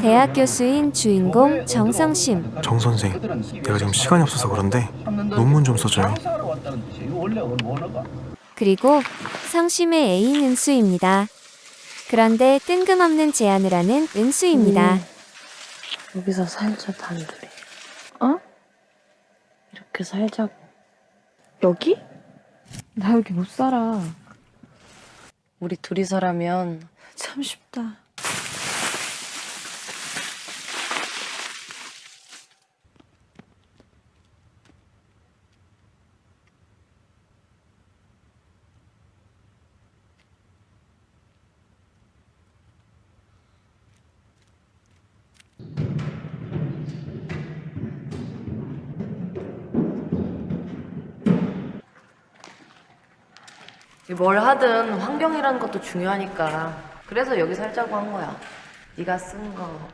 대학 교수인 주인공 정성심. 정 선생, 내가 지금 시간이 없어서 그런데 논문 좀 써줘요. 그리고 성심의 애인 은수입니다. 그런데 뜬금없는 제안을 하는 은수입니다. 음. 여기서 살자 단둘이. 어? 이렇게 살자고. 여기? 나 여기 못 살아. 우리 둘이서라면 참 쉽다. 뭘 하든 환경이라는 것도 중요하니까 그래서 여기 살자고 한 거야 네가 쓴 거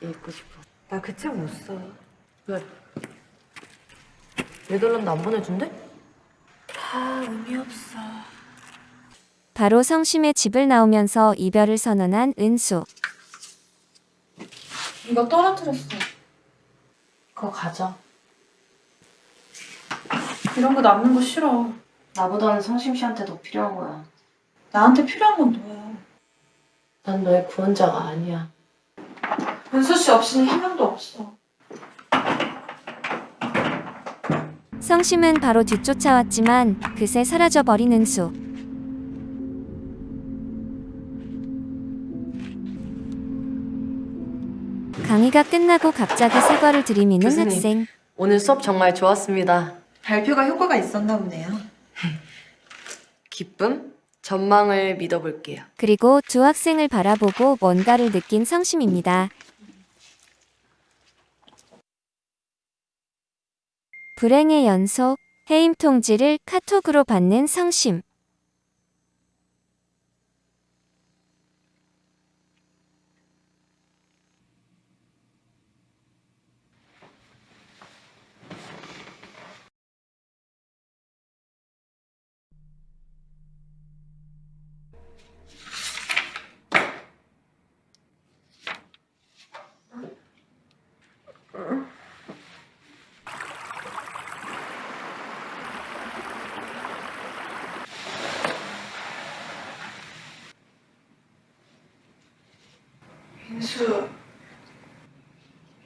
읽고 싶어 나 그 책 못 써. 왜? 네덜란드 안 보내준대? 다 의미 없어. 바로 성심의 집을 나오면서 이별을 선언한 은수. 이거 떨어뜨렸어. 그거 가져 이런 거 남는 거 싫어. 나보다는 성심 씨한테 더 필요한 거야 나한테 필요한 건 너야. 난 너의 구원자가 아니야 은수 씨 없이는 희망도 없어. 성심은 바로 뒤쫓아왔지만 그새 사라져버린 은수. 강의가 끝나고 갑자기 사과를 들이미는 교수님. 학생. 오늘 수업 정말 좋았습니다 발표가 효과가 있었나 보네요. 기쁨? 전망을 믿어볼게요 그리고 두 학생을 바라보고 뭔가를 느낀 성심입니다. 불행의 연속, 해임 통지를 카톡으로 받는 성심. 은수,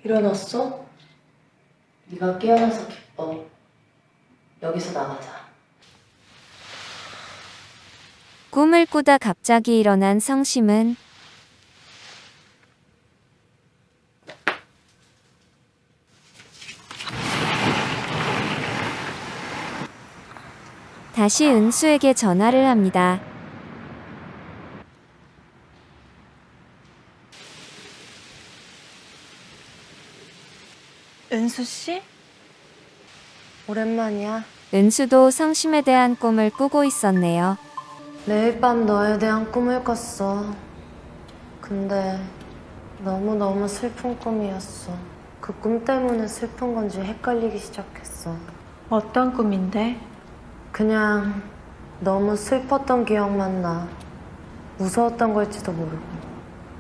일어났어? 네가 깨어나서 기뻐 여기서 나가자 꿈을 꾸다 갑자기 일어난 성심은 다시 은수에게 전화를 합니다. 은수 씨? 오랜만이야 은수도 성심에 대한 꿈을 꾸고 있었네요. 매일 밤 너에 대한 꿈을 꿨어. 근데 너무너무 슬픈 꿈이었어. 그 꿈 때문에 슬픈 건지 헷갈리기 시작했어. 어떤 꿈인데? 그냥 너무 슬펐던 기억만 나. 무서웠던 걸지도 모르고.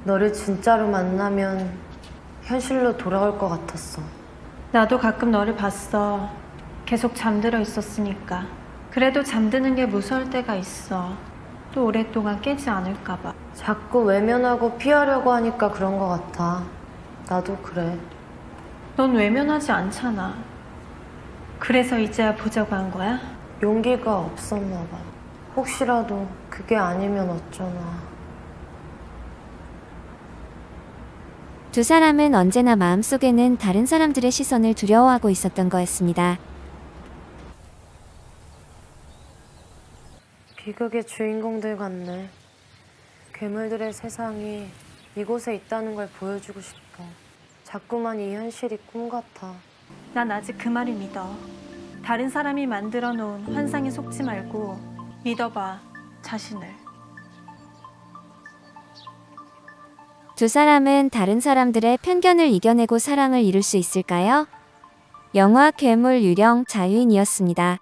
너를 진짜로 만나면 현실로 돌아올 것 같았어. 나도 가끔 너를 봤어. 계속 잠들어 있었으니까. 그래도 잠드는 게 무서울 때가 있어. 또 오랫동안 깨지 않을까 봐. 자꾸 외면하고 피하려고 하니까 그런 것 같아. 나도 그래. 넌 외면하지 않잖아. 그래서 이제야 보자고 한 거야? 용기가 없었나 봐. 혹시라도 그게 아니면 어쩌나. 두 사람은 언제나 마음속에는 다른 사람들의 시선을 두려워하고 있었던 거였습니다. 비극의 주인공들 같네. 괴물들의 세상이 이곳에 있다는 걸 보여주고 싶어. 자꾸만 이 현실이 꿈 같아. 난 아직 그 말을 믿어. 다른 사람이 만들어 놓은 환상에 속지 말고 믿어봐, 자신을. 두 사람은 다른 사람들의 편견을 이겨내고 사랑을 이룰 수 있을까요? 영화 괴물 유령 자유인이었습니다.